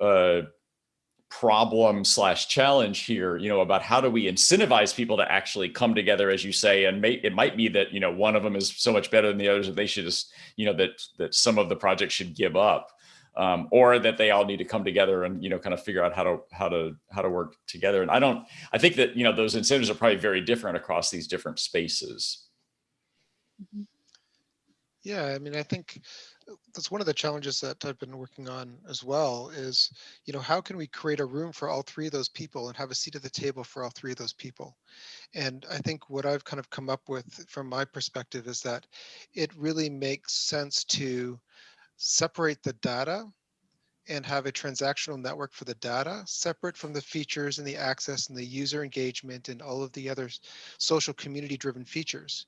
uh, problem slash challenge here, you know, about how do we incentivize people to actually come together, as you say, and may, it might be that, you know, one of them is so much better than the others that they should just, you know, that, that some of the projects should give up. Um, or that they all need to come together and you know kind of figure out how to how to how to work together and i don't i think that you know those incentives are probably very different across these different spaces mm-hmm. yeah i mean i think that's one of the challenges that I've been working on as well is, you know, how can we create a room for all three of those people and have a seat at the table for all three of those people? And I think what I've kind of come up with from my perspective is that it really makes sense to separate the data and have a transactional network for the data separate from the features and the access and the user engagement and all of the other social community driven features.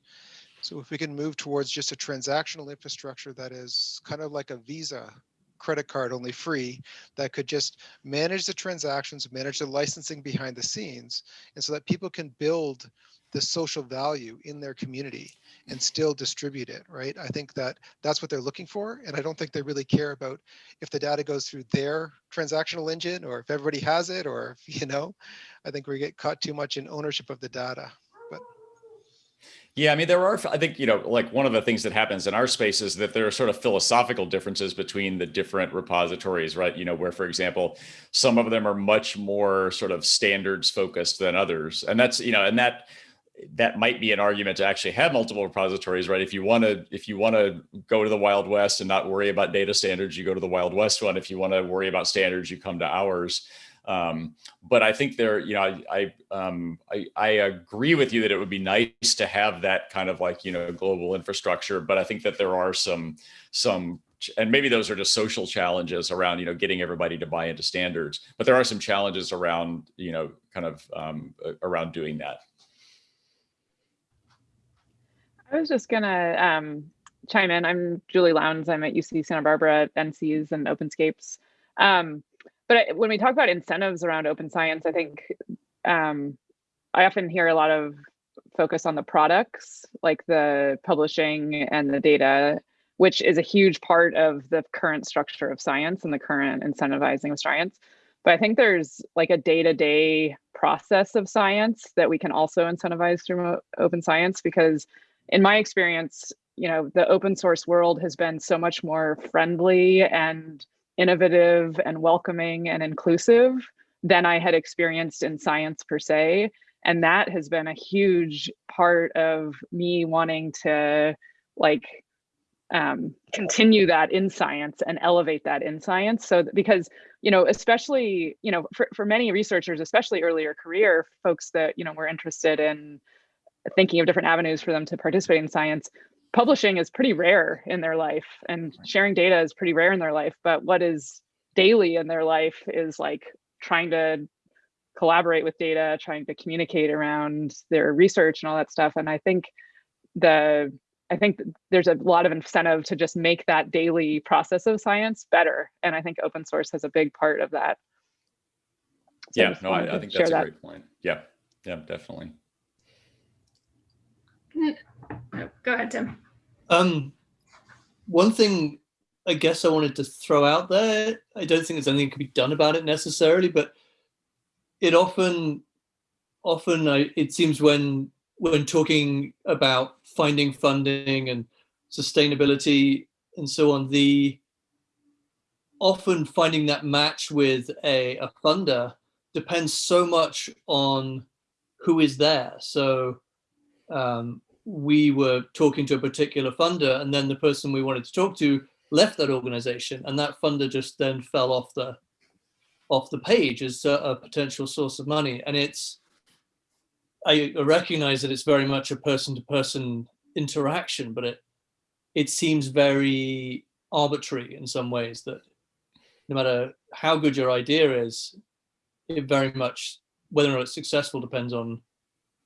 So if we can move towards just a transactional infrastructure that is kind of like a Visa credit card only free that could just manage the transactions, manage the licensing behind the scenes, and so that people can build the social value in their community and still distribute it, right? I think that that's what they're looking for. And I don't think they really care about if the data goes through their transactional engine or if everybody has it or, if, you know, I think we get caught too much in ownership of the data. Yeah, I mean, there are, I think, you know, like one of the things that happens in our space is that there are sort of philosophical differences between the different repositories, right? You know, where, for example, some of them are much more sort of standards focused than others. And that's, you know, and that, that might be an argument to actually have multiple repositories, right? If you want to, if you want to go to the Wild West and not worry about data standards, you go to the Wild West one. If you want to worry about standards, you come to ours. Um, but I think there, you know, I, I, um, I, I, agree with you that it would be nice to have that kind of like, you know, global infrastructure, but I think that there are some, some, and maybe those are just social challenges around, you know, getting everybody to buy into standards, but there are some challenges around, you know, kind of um, around doing that. I was just gonna um, chime in. I'm Julie Lowndes. I'm at UC Santa Barbara, NCEAS and OpenScapes. Um, but when we talk about incentives around open science, I think um, I often hear a lot of focus on the products, like the publishing and the data, which is a huge part of the current structure of science and the current incentivizing of science. But I think there's like a day-to-day -day process of science that we can also incentivize through open science because in my experience, you know, the open source world has been so much more friendly and innovative and welcoming and inclusive than I had experienced in science per se. And that has been a huge part of me wanting to like um, continue that in science and elevate that in science. So because, you know, especially, you know, for, for many researchers, especially earlier career folks that, you know, were interested in thinking of different avenues for them to participate in science, publishing is pretty rare in their life and sharing data is pretty rare in their life but what is daily in their life is like trying to collaborate with data trying to communicate around their research and all that stuff and i think the i think there's a lot of incentive to just make that daily process of science better and i think open source has a big part of that. So yeah no I, I, think that's a that. great point. Yeah yeah definitely go ahead tim um, one thing I guess I wanted to throw out there, I don't think there's anything can be done about it necessarily, but it often, often I, it seems when when talking about finding funding and sustainability and so on, the often finding that match with a, a funder depends so much on who is there. So um, we were talking to a particular funder and then the person we wanted to talk to left that organization and that funder just then fell off the off the page as a, a potential source of money. And it's I recognize that it's very much a person-to-person -person interaction but it it seems very arbitrary in some ways that no matter how good your idea is it very much whether or not it's successful depends on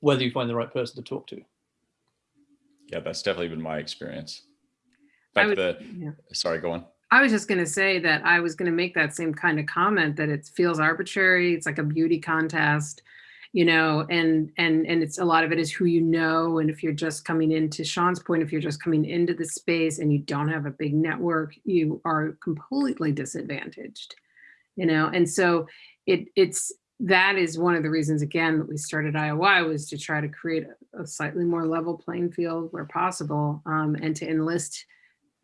whether you find the right person to talk to yeah, that's definitely been my experience. In fact, the, yeah. sorry, go on. I was just going to say that I was going to make that same kind of comment that it feels arbitrary. It's like a beauty contest. You you know, and and and it's a lot of it is who you know. And if you're just coming into Sean's point, if you're just coming into the space and you don't have a big network, you are completely disadvantaged, you know. And so it it's that is one of the reasons again that we started IOI was to try to create a, slightly more level playing field where possible um, and to enlist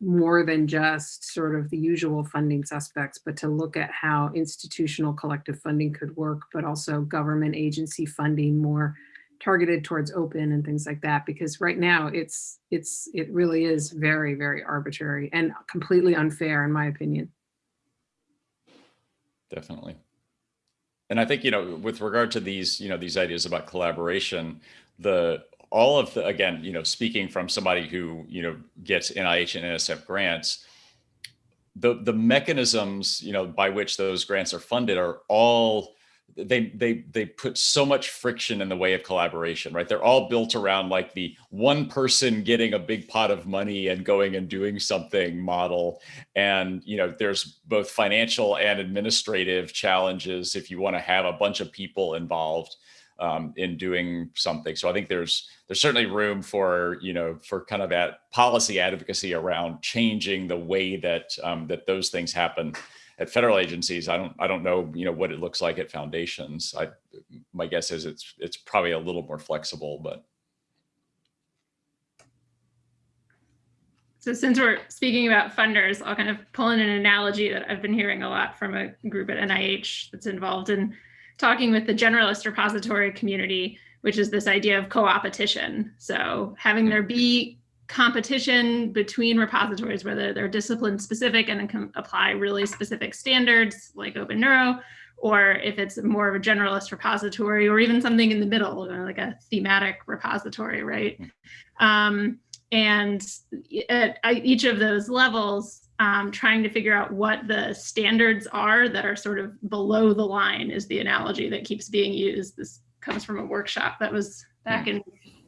more than just sort of the usual funding suspects, but to look at how institutional collective funding could work, but also government agency funding more targeted towards open and things like that. Because right now it's it's it really is very, very arbitrary and completely unfair in my opinion. Definitely. And I think, you know, with regard to these, you know, these ideas about collaboration, the all of the, again, you know, speaking from somebody who, you know, gets NIH and NSF grants, the, the mechanisms, you know, by which those grants are funded are all, they, they, they put so much friction in the way of collaboration, right? They're all built around like the one person getting a big pot of money and going and doing something model. And, you know, there's both financial and administrative challenges if you want to have a bunch of people involved um, in doing something. So I think there's there's certainly room for you know for kind of that policy advocacy around changing the way that um, that those things happen at federal agencies. I don't I don't know you know what it looks like at foundations. I my guess is it's it's probably a little more flexible, but. So since we're speaking about funders, I'll kind of pull in an analogy that I've been hearing a lot from a group at NIH that's involved in talking with the generalist repository community, which is this idea of co-opetition. So having there be competition between repositories, whether they're discipline specific and can apply really specific standards like OpenNeuro, or if it's more of a generalist repository or even something in the middle, like a thematic repository, right? Um, and at each of those levels, um, trying to figure out what the standards are that are sort of below the line is the analogy that keeps being used. This comes from a workshop that was back in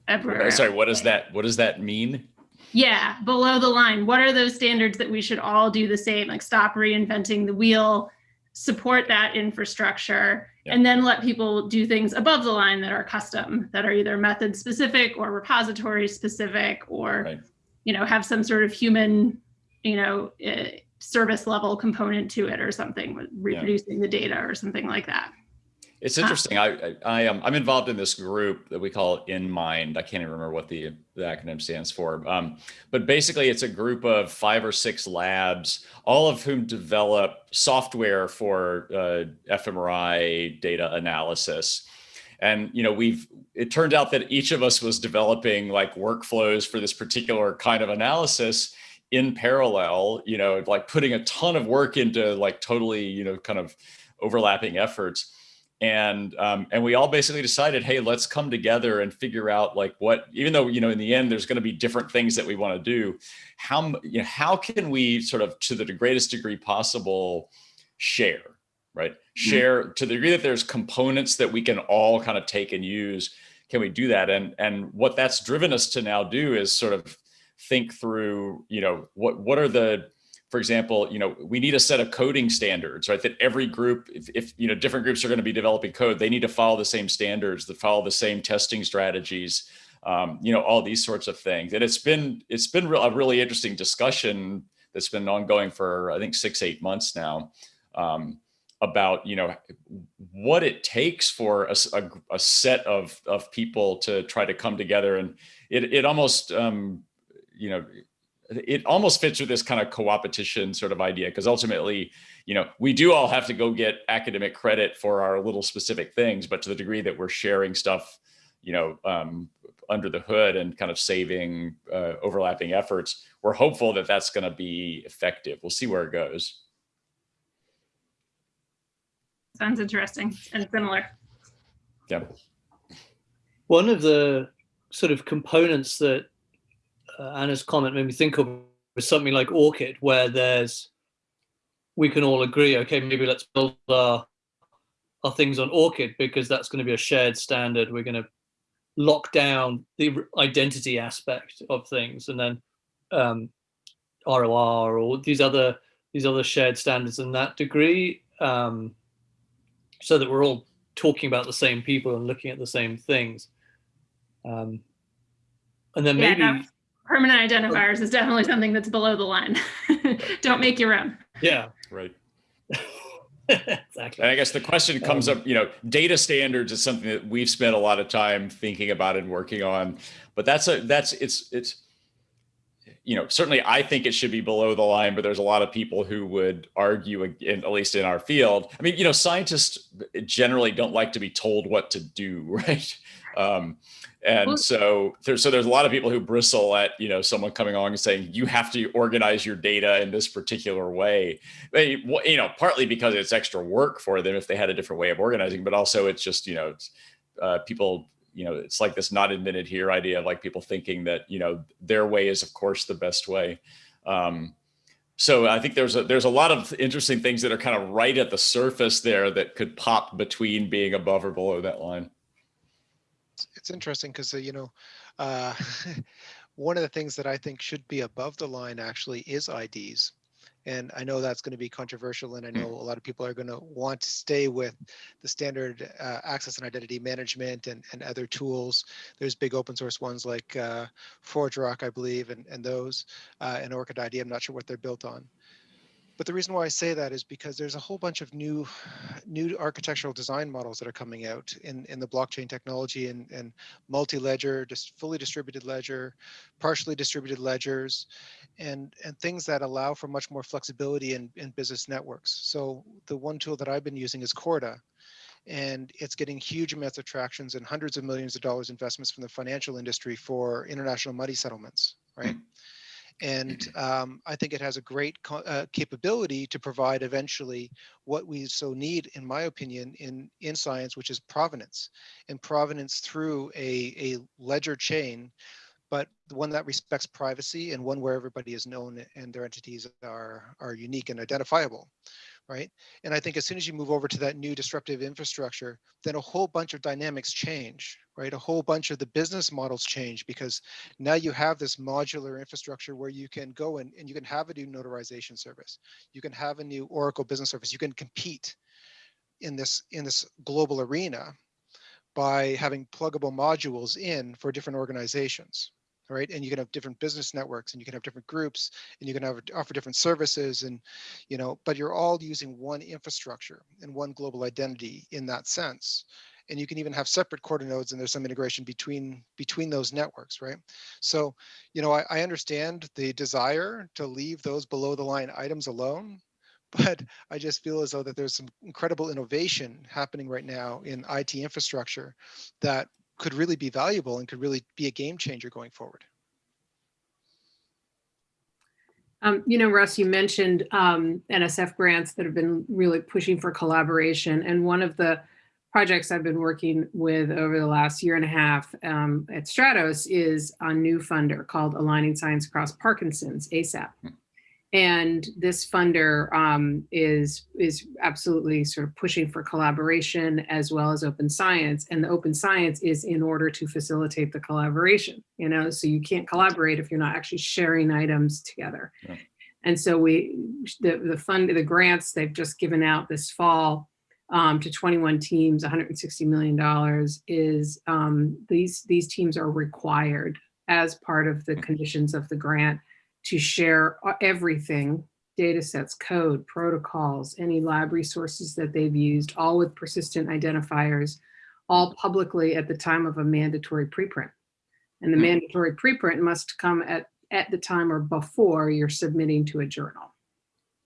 February. Sorry, what does that what does that mean? Yeah, below the line. What are those standards that we should all do the same? Like stop reinventing the wheel, support that infrastructure, yeah. and then let people do things above the line that are custom, that are either method specific or repository specific, or right. you know have some sort of human you know, uh, service level component to it or something, reproducing yeah. the data or something like that. It's interesting. I, I, I am I'm involved in this group that we call In Mind. I can't even remember what the, the acronym stands for. Um, but basically, it's a group of five or six labs, all of whom develop software for uh, fMRI data analysis. And you know, we've it turned out that each of us was developing like workflows for this particular kind of analysis in parallel, you know, like putting a ton of work into like totally, you know, kind of overlapping efforts. And um, and we all basically decided, hey, let's come together and figure out like what, even though you know in the end there's going to be different things that we want to do, how you know how can we sort of to the greatest degree possible share, right? Share mm -hmm. to the degree that there's components that we can all kind of take and use. Can we do that? And and what that's driven us to now do is sort of think through, you know, what, what are the, for example, you know, we need a set of coding standards, right? That every group, if, if you know, different groups are going to be developing code, they need to follow the same standards, that follow the same testing strategies, um, you know, all these sorts of things. And it's been, it's been a really interesting discussion that's been ongoing for, I think, six, eight months now. Um, about you know what it takes for a, a, a, set of of people to try to come together and it it almost um, you know, it almost fits with this kind of co-opetition sort of idea because ultimately, you know, we do all have to go get academic credit for our little specific things, but to the degree that we're sharing stuff, you know, um, under the hood and kind of saving uh, overlapping efforts, we're hopeful that that's going to be effective. We'll see where it goes. Sounds interesting and similar. Yeah. One of the sort of components that Anna's comment made me think of something like ORCID, where there's we can all agree, okay, maybe let's build our our things on ORCID because that's going to be a shared standard. We're going to lock down the identity aspect of things, and then um, ROR or these other these other shared standards in that degree, um, so that we're all talking about the same people and looking at the same things. Um, and then Yeah, maybe, permanent identifiers is definitely something that's below the line. Don't make your own. yeah, Right. exactly. And I guess the question comes Um, up, you know, data standards is something that we've spent a lot of time thinking about and working on. But that's a that's it's it's you know, certainly I think it should be below the line, but there's a lot of people who would argue, in, at least in our field. I mean, you know, scientists generally don't like to be told what to do, right? Um, and Well- so there's so there's a lot of people who bristle at you know someone coming along and saying you have to organize your data in this particular way. They, you know, partly because it's extra work for them if they had a different way of organizing, but also it's just you know, it's, uh, people you know, it's like this not admitted here idea of like people thinking that, you know, their way is of course the best way. Um, so I think there's a, there's a lot of interesting things that are kind of right at the surface there that could pop between being above or below that line. It's- interesting because, you know, uh, one of the things that I think should be above the line actually is IDs. And I know that's going to be controversial, and I know a lot of people are going to want to stay with the standard uh, access and identity management and, and other tools. There's big open source ones like uh, ForgeRock, I believe, and, and those, uh, and ORCID ID. I'm not sure what they're built on. But the reason why I say that is because there's a whole bunch of new, new architectural design models that are coming out in, in the blockchain technology and, and multi-ledger, just fully distributed ledger, partially distributed ledgers, and, and things that allow for much more flexibility in, in business networks. So the one tool that I've been using is Corda, and it's getting huge amounts of tractions and hundreds of millions of dollars investments from the financial industry for international money settlements, right? Hmm. And um, I think it has a great uh, capability to provide eventually what we so need, in my opinion, in, in science, which is provenance and provenance through a, a ledger chain, but one that respects privacy and one where everybody is known and their entities are, are unique and identifiable, right? And I think as soon as you move over to that new disruptive infrastructure, then a whole bunch of dynamics change, right? A whole bunch of the business models change because now you have this modular infrastructure where you can go in and you can have a new notarization service. You can have a new Oracle business service. You can compete in this in this global arena by having pluggable modules in for different organizations right? And you can have different business networks and you can have different groups and you can have offer different services and you know but you're all using one infrastructure and one global identity in that sense. And you can even have separate Corda nodes and there's some integration between between those networks right? So you know I, I understand the desire to leave those below the line items alone but I just feel as though that there's some incredible innovation happening right now in IT infrastructure that could really be valuable and could really be a game changer going forward. Um, you know, Russ, you mentioned um, NSF grants that have been really pushing for collaboration. And one of the projects I've been working with over the last year and a half um, at Stratos is a new funder called Aligning Science Across Parkinson's, ASAP. And this funder um, is, is absolutely sort of pushing for collaboration as well as open science. And the open science is in order to facilitate the collaboration, you know, so you can't collaborate if you're not actually sharing items together. Yeah. And so we, the, the fund, the grants they've just given out this fall um, to 21 teams, $160 million is um, these, these teams are required as part of the conditions of the grant to share uh, everything, data sets, code, protocols, any lab resources that they've used, all with persistent identifiers, all publicly at the time of a mandatory preprint. And the Hmm. mandatory preprint must come at, at the time or before you're submitting to a journal.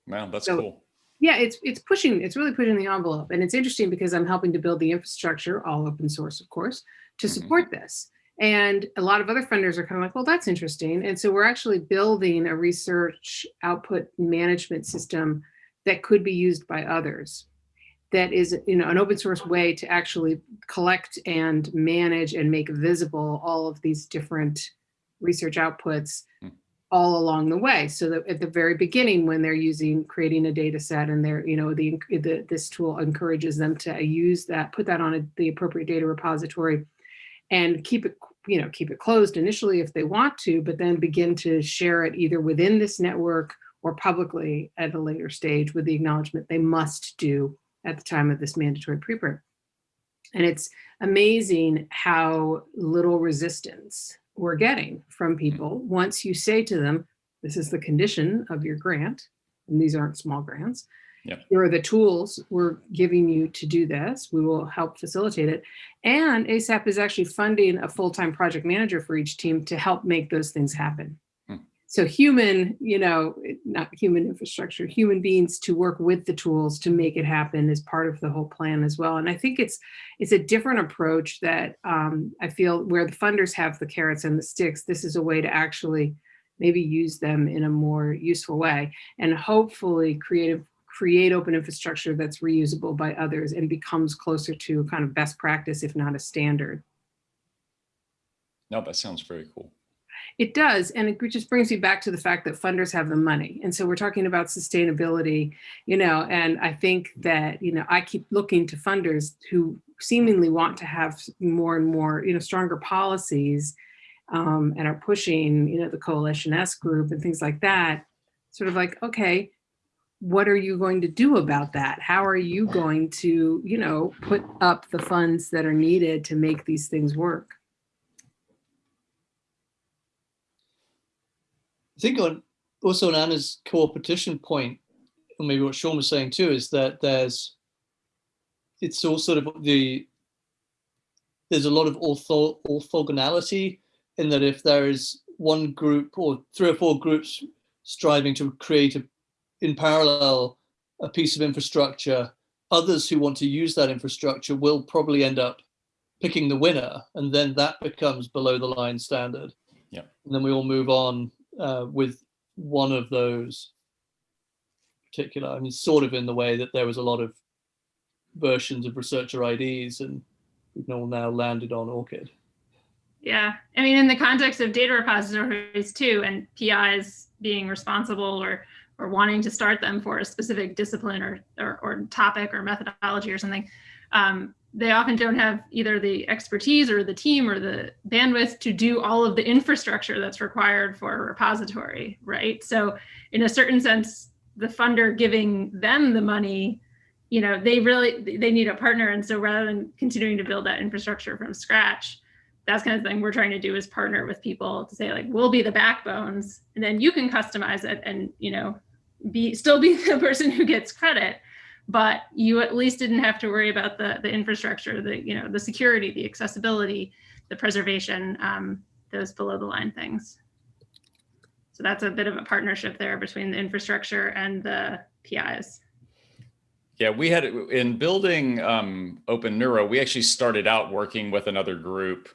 Wow, that's So- cool. Yeah, it's it's pushing, it's really pushing the envelope. And it's interesting because I'm helping to build the infrastructure, all open source, of course, to Mhm. support this. And a lot of other funders are kind of like, well, that's interesting. And so we're actually building a research output management system that could be used by others. That is, you know, an open source way to actually collect and manage and make visible all of these different research outputs Hmm. all along the way. So that at the very beginning, when they're using, creating a data set and they're, you know, the, the this tool encourages them to use that, put that on a, the appropriate data repository and keep it, you know, keep it closed initially if they want to, but then begin to share it either within this network or publicly at a later stage with the acknowledgement they must do at the time of this mandatory preprint. And it's amazing how little resistance we're getting from people once you say to them, this is the condition of your grant, and these aren't small grants. Yep. Here are the tools we're giving you to do this. We will help facilitate it. And ASAP is actually funding a full-time project manager for each team to help make those things happen. Hmm. So human, you know, not human infrastructure, human beings to work with the tools to make it happen is part of the whole plan as well. And I think it's it's a different approach that um, I feel where the funders have the carrots and the sticks, this is a way to actually maybe use them in a more useful way and hopefully creative create open infrastructure that's reusable by others and becomes closer to kind of best practice, if not a standard. No, that sounds very cool. It does, and it just brings you back to the fact that funders have the money. And so we're talking about sustainability, you know, and I think that, you know, I keep looking to funders who seemingly want to have more and more, you know, stronger policies um, and are pushing, you know, the Coalition S group and things like that, sort of like, okay, what are you going to do about that? How are you going to, you know, put up the funds that are needed to make these things work? I think on also on Anna's co-opetition point, or maybe what Sean was saying too, is that there's it's all sort of the there's a lot of ortho, orthogonality in that if there is one group or three or four groups striving to create a, in parallel a piece of infrastructure, others who want to use that infrastructure will probably end up picking the winner, and then that becomes below the line standard. Yeah. And then we all move on uh, with one of those particular, I mean, sort of in the way that there was a lot of versions of researcher IDs and we've all now landed on ORCID. Yeah, I mean, in the context of data repositories too, and PIs being responsible or or wanting to start them for a specific discipline or or, or topic or methodology or something, um, they often don't have either the expertise or the team or the bandwidth to do all of the infrastructure that's required for a repository, right? So in a certain sense, the funder giving them the money, you know, they really, they need a partner. And so rather than continuing to build that infrastructure from scratch, that's kind of thing we're trying to do is partner with people to say like, we'll be the backbones and then you can customize it and, you know, be still be the person who gets credit but you at least didn't have to worry about the, the infrastructure, the, you know, the security, the accessibility, the preservation, um, those below the line things. So that's a bit of a partnership there between the infrastructure and the PIs. Yeah, we had in building um, OpenNeuro, we actually started out working with another group,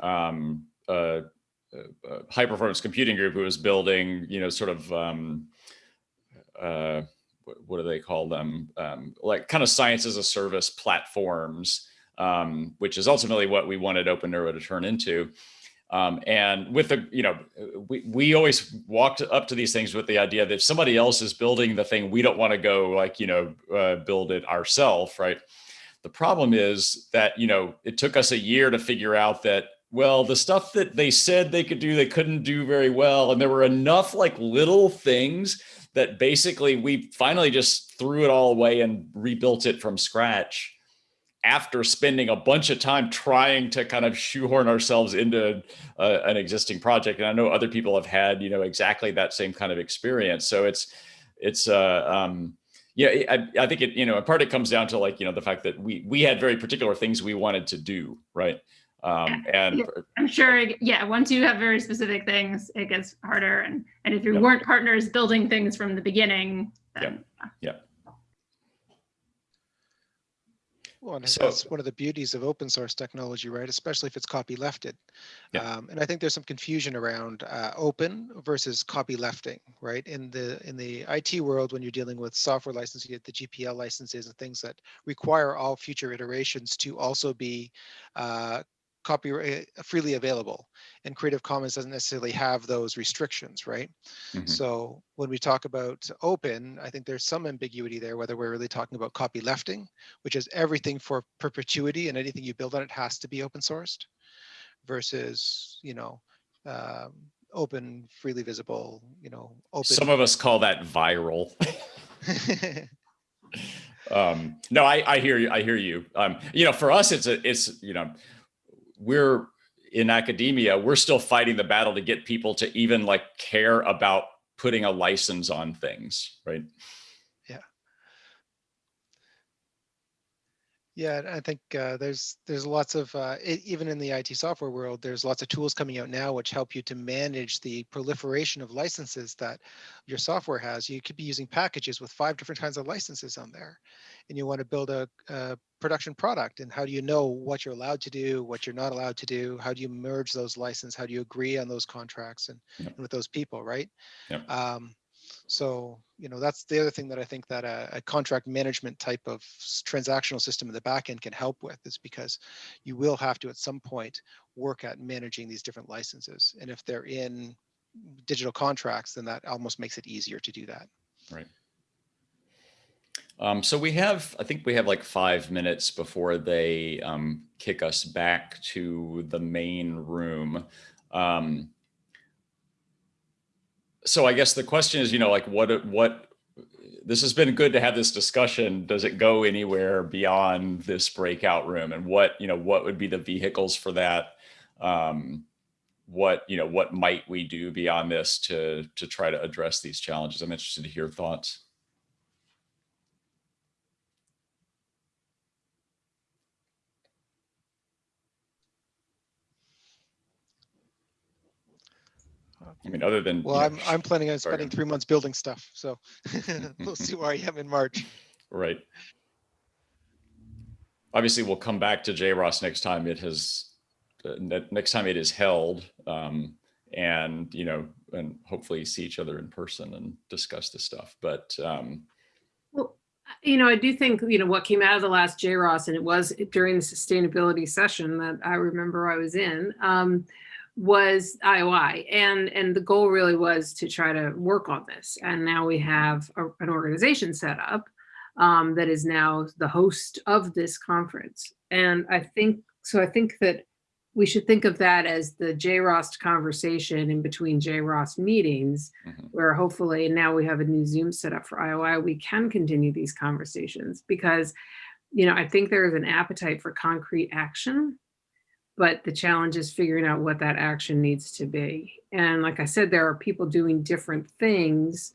um, high performance computing group who was building, you know, sort of um, uh, what do they call them? Um, like kind of science as a service platforms, um, which is ultimately what we wanted OpenNeuro to turn into. Um, and with the, you know, we, we always walked up to these things with the idea that if somebody else is building the thing, we don't want to go like, you know, uh, build it ourselves, right? The problem is that, you know, it took us a year to figure out that well, the stuff that they said they could do, they couldn't do very well. And there were enough like little things that basically we finally just threw it all away and rebuilt it from scratch after spending a bunch of time trying to kind of shoehorn ourselves into uh, an existing project. And I know other people have had, you know, exactly that same kind of experience. So it's, it's, uh, um, yeah, I, I think it, you know, in part it comes down to like, you know, the fact that we, we had very particular things we wanted to do, right? Um, and I'm sure, yeah, once you have very specific things, it gets harder. And, and if you yep. weren't partners building things from the beginning, then. Yeah. Well, and so, that's one of the beauties of open source technology, right? Especially if it's copylefted. Yeah. Um, and I think there's some confusion around uh, open versus copylefting, right? In the in the IT world, when you're dealing with software licensing, the GPL licenses and things that require all future iterations to also be uh, copyright uh, freely available and creative commons doesn't necessarily have those restrictions right mm -hmm. so when we talk about open i think there's some ambiguity there whether we're really talking about copy lefting which is everything for perpetuity and anything you build on it has to be open sourced versus you know um, open freely visible you know open some of us call that viral um, no, I, I hear you. I hear you. Um, you know, for us, it's a, it's, you know, we're in academia, we're still fighting the battle to get people to even like care about putting a license on things, right? Yeah, I think uh, there's there's lots of uh, e- even in the IT software world, there's lots of tools coming out now which help you to manage the proliferation of licenses that your software has. You could be using packages with five different kinds of licenses on there, and you want to build a, a production product. And how do you know what you're allowed to do, what you're not allowed to do? How do you merge those licenses? How do you agree on those contracts and, Yep. and with those people, right? Yep. Um, so, you know, that's the other thing that I think that a, a contract management type of transactional system in the back end can help with is because you will have to at some point work at managing these different licenses. And if they're in digital contracts, then that almost makes it easier to do that. Um, so we have, I think we have like five minutes before they um, kick us back to the main room. Um, so I guess the question is, you know, like what, what, this has been good to have this discussion. Does it go anywhere beyond this breakout room? And what, you know, what would be the vehicles for that? Um, what, you know, what might we do beyond this to, to try to address these challenges? I'm interested to hear thoughts. I mean, other than. Well, you know, I'm, I'm planning on sorry, spending three months building stuff. So we'll see where I am in March. Right. Obviously, we'll come back to JROST next time it has, uh, next time it is held. um, And, you know, and hopefully see each other in person and discuss this stuff. But, um, Well, you know, I do think, you know, what came out of the last JROST, and it was during the sustainability session that I remember I was in, um, was IOI. And, and the goal really was to try to work on this. And now we have a- an organization set up um, that is now the host of this conference. And I think, so I think that we should think of that as the JROST conversation in between JROST meetings mhm, where hopefully now we have a new Zoom set up for IOI, we can continue these conversations because, you know, I think there is an appetite for concrete action, but the challenge is figuring out what that action needs to be. And like I said, there are people doing different things,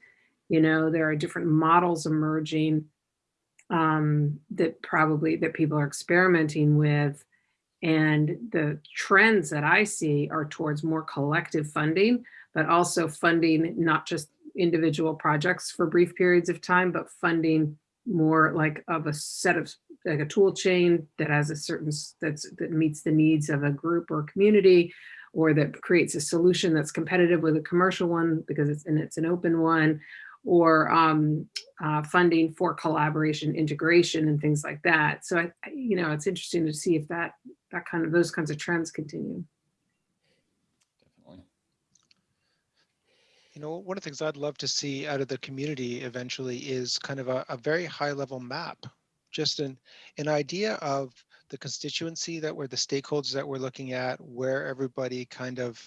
you know, there are different models emerging um, that probably that people are experimenting with. And the trends that I see are towards more collective funding, but also funding not just individual projects for brief periods of time, but funding more like of a set of like a tool chain that has a certain that's that meets the needs of a group or community or that creates a solution that's competitive with a commercial one because it's and it's an open one or um, uh, funding for collaboration integration and things like that so I, you know it's interesting to see if that that kind of those kinds of trends continue definitely. You know, one of the things I'd love to see out of the community eventually is kind of a, a very high level map. Just an, an idea of the constituency that we're the stakeholders that we're looking at, where everybody kind of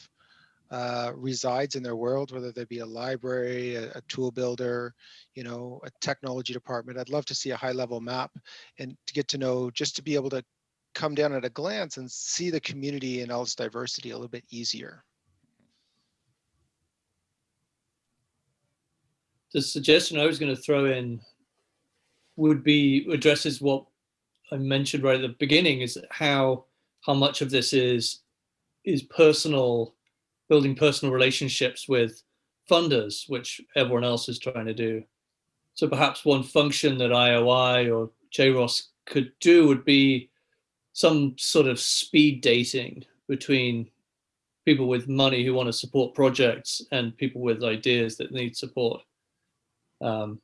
uh, resides in their world, whether they be a library, a, a tool builder, you know, a technology department. I'd love to see a high level map and to get to know, just to be able to come down at a glance and see the community and all its diversity a little bit easier. the suggestion I was going to throw in would be addresses what I mentioned right at the beginning is how how much of this is is personal building personal relationships with funders, which everyone else is trying to do. So perhaps one function that IOI or JROST could do would be some sort of speed dating between people with money who want to support projects and people with ideas that need support um,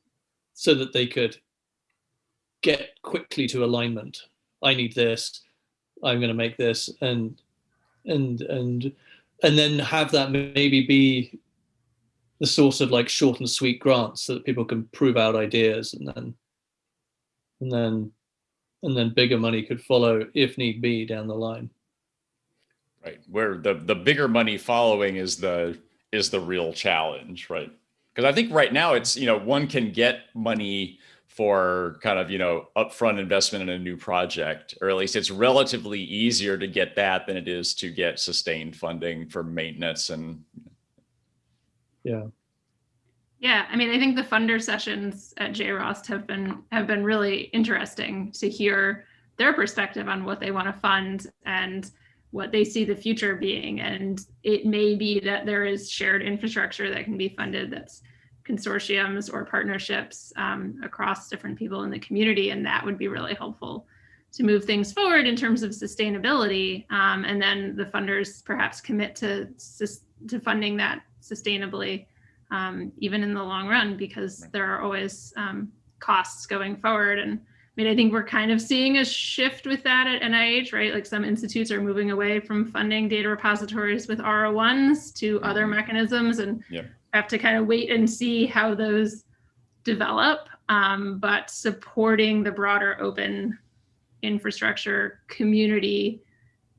so that they could get quickly to alignment. I need this. I'm going to make this, and and and and then have that maybe be the source of like short and sweet grants so that people can prove out ideas, and then and then and then bigger money could follow if need be down the line. Right. Where the, the bigger money following is the, is the real challenge, right? Because I think right now it's, you know, one can get money for kind of, you know, upfront investment in a new project, or at least it's relatively easier to get that than it is to get sustained funding for maintenance and Yeah. Yeah, I mean, I think the funder sessions at JROST have been have been really interesting to hear their perspective on what they want to fund and what they see the future being. And it may be that there is shared infrastructure that can be funded that's consortiums or partnerships um, across different people in the community, and that would be really helpful to move things forward in terms of sustainability. Um, and then the funders perhaps commit to to funding that sustainably um, even in the long run, because there are always um, costs going forward. And I mean, I think we're kind of seeing a shift with that at NIH, right? Like some institutes are moving away from funding data repositories with R01s to other Mhm. mechanisms and Yep. Have to kind of wait and see how those develop. Um, but supporting the broader open infrastructure community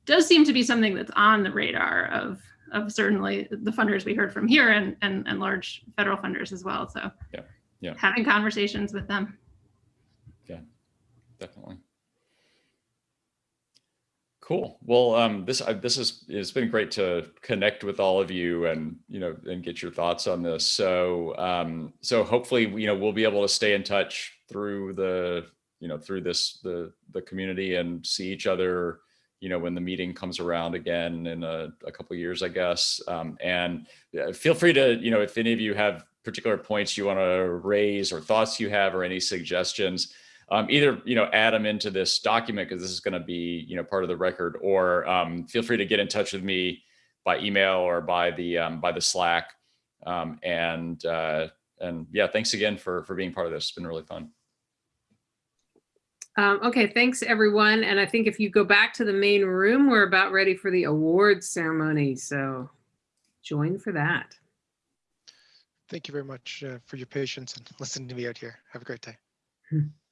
does seem to be something that's on the radar of of certainly the funders we heard from here and and, and large federal funders as well. So Yeah, yeah. having conversations with them. Yeah, definitely. Cool. Well, um, this I, this is it's been great to connect with all of you and you know and get your thoughts on this. So um, so hopefully you know we'll be able to stay in touch through the you know through this the the community and see each other you know when the meeting comes around again in a, a couple years, I guess. Um, and feel free to you know if any of you have particular points you want to raise or thoughts you have or any suggestions um, either you know add them into this document because this is going to be you know part of the record or um, feel free to get in touch with me by email or by the um, by the slack um, and uh, and yeah thanks again for for being part of this it's been really fun Um, okay, thanks everyone. And I think if you go back to the main room, we're about ready for the awards ceremony. So join for that. Thank you very much uh, for your patience and listening to me out here. Have a great day.